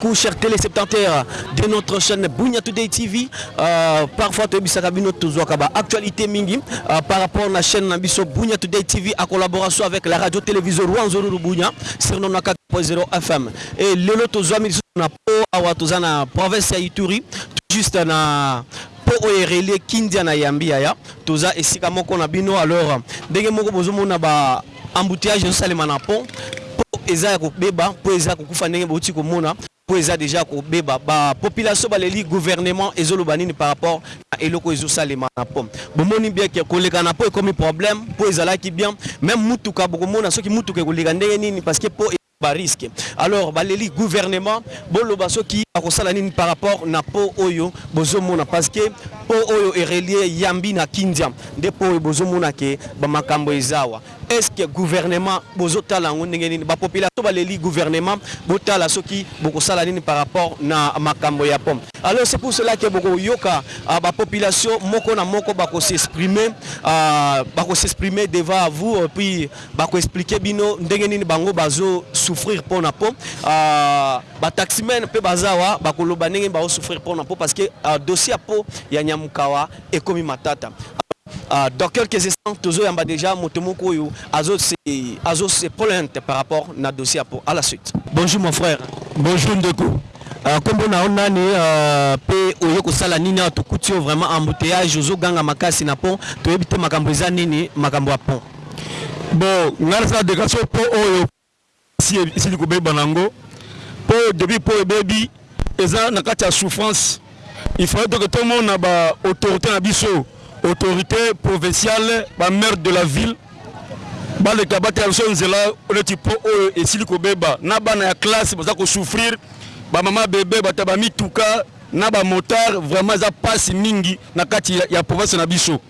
Coucou cher tele septentaire de notre chaîne Bunia Today TV euh, parfois toyebisaka bino tozwaka ba actualité mingi euh, par rapport na chaîne na biso Bunia Today TV à collaboration avec la radio télévision Rwanzururu Bunia sur 94.0 FM et lelo tozwami lisusu na po awa toza na province ya Ituri tout juste na po oyo erelie Kindia na Yambi yaya toza esika moko na bino alors ndenge moko bozomona ba Embouteillages ezo salema na pont po eza ya ko beba po eza ko kufa ndenge bowuti ko mona po eza dejà ko beba ba population ba leli gouvernement ezo loba nini par rapport na eloko oyo ezo salema na pont bo moni bien que ko leka na pont ekomi problème po ezalaki bien meme mutuka boko mona soki mutuka eko leka ndenge nini parce que pont Ba risque alors baleli gouvernement boloba soki bakosala nini par rapport na pot oyo bozo mona parce que pot oyo e relie yambi na kindia nde pot oyo bozo mona ke ba makambo eza awa est ce que gouvernement bozo tala yango ndenge nini ba population baleli gouvernement botala soki bokosala nini par rapport na makambo ya pot alors c'est pour cela ke boko yoka ba population moko na moko bako s'exprimer bako s'exprimer devant vous puis Bako expliquer bino ndenge nini bango bazo souffrir pona po ba taximen pe baza awa bako loba ndenge nini bazo souffrir pona po parce que dossier ya po ya Nyamukawa ekomi matata. Dans quelques instants tozo yamba dejà moto moko oyo azo azo se plainte par rapport na dossier ya po. A la suite. Bonjour mon frère. Bonjour ndeko. Kombo na yo nani pe oye kosala nini awa? Tokuti yo vraiment embouteillage ozo ganga makasi na pont toyebi te makambo eza nini makambo ya pont. Bon nga nasala decoration pot oyo esi esili kobeba na yango po depuis po ebebi eza na kati ya souffrance il fallait donc tomona ba autorite na biso autorite provinciale ba maire de la ville baleka batela biso nzela neti po oyo esili kobeba na bana ya classe baza ko souffrir ba mama bebe bata ba mituka na ba motard vraiment eza pasi mingi na kati ya province na biso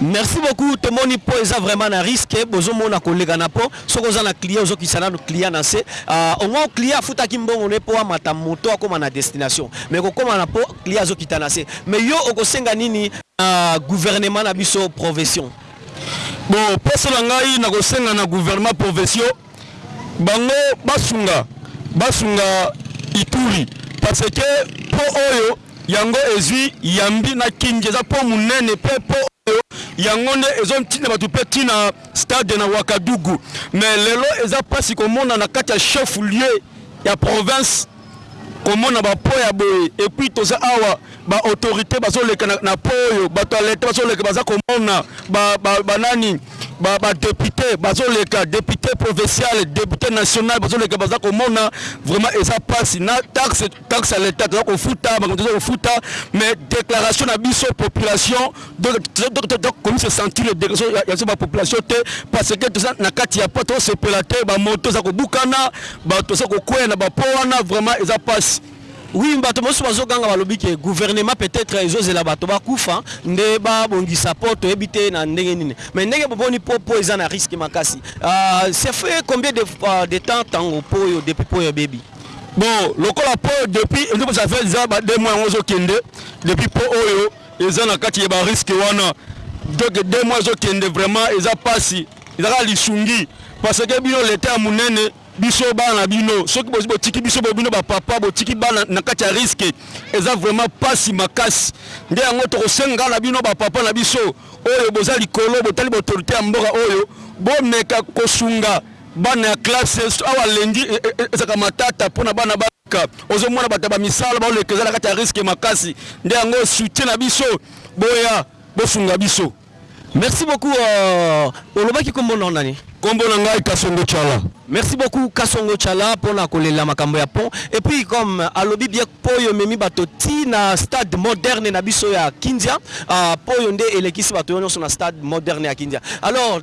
Merci beaucoup tomoni po eza vraiment na risque bozo mona koleka na pont soki oza na client ozo kitisa nanu client na se au moins client afutaki mbongo na ye po amata moto akoma na destination mais kokoma na pont client azo kita na se mais yo okosenga nini na gouvernement na biso provetion? Bo poso na ngai nako senga na gouvernement provetion bango basunga basunga ituri parce que pont oyo Yango ezui yambi na king eza pont munene pe pont oyo yango nde ezo ntinda batu pe ti na stade na wakadugu mais lelo eza pasi komona na kati ya chef lieu ya province komona ba pont ya boye epuis toza awa ba autorite bazo leka na pont oyo batu ya leta bazo leka baza komona ba nani ba depute bazo leka depute proveciale depute national bazo leka baza komona vraiment eza pasi na taxe Taxe ya l'etat toza kofuta makambo toza kofuta mais declaration na biso population toza komi se sentir le declaration ya biso ba population te parce que toza na kati ya pa toza sepela te ba moto eza kobukana bato toza kokweya na ba po wana vraiment eza pasi Oui, bato mosusu bazoganga balobi ke gouvernement peut-être ezozela bato bakufa nde babongisa po toyebi te na ndenge nini mais ndenge boboni po po eza na risque makasi uh, ah, ça fait combien de, uh, de temps tango po oyo depuis po oyo ebebi Bon lokola po depuis ndeko ça fait déjà ba deux mois yango ozo kende depuis po oyo eza na kati ya ba risque wana donc deux mois ezo kende vraiment eza pasi eza kaka lisungi parce que bino l'etat ya munene biso bana na bino soki bozi botiki biso bo bino ba papa botiki bana na kati ya risque eza vraiment pasi makasi nde yango tokosenga na bino ba papa na biso oyo boza likolo botali ba autorité ya mboka oyo bomeka kosunga Bana ya classe awa lundi ezalaka matata pona bana baleka ozo mona batu ya ba misala bao leka eza na kati ya risque makasi nde yango soutien na biso boya bosunga biso. Merci beaucoup euh olobaki kombo nao nani? Kombo na ngai kasongo tshala. Merci beaucoup kasongo tshala pona kolela makambo ya pont et puis comme alobi bien pont oyo ememi bato ti na stade moderne na biso ya kindia ahh pont oyo nde elekisi bato nionso na stade moderne ya kindia alors